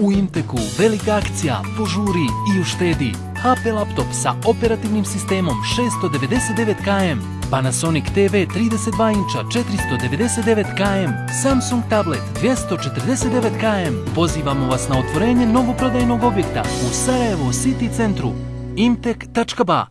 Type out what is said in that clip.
U Imteku velika akcija, požuri i uštedi. HP laptop sa operativnim sistemom 699KM, Panasonic TV 32 inča 499KM, Samsung tablet 249KM. Pozivamo vas na otvorenje novoprodajnog objekta u Sarajevo City centru imtek.ba.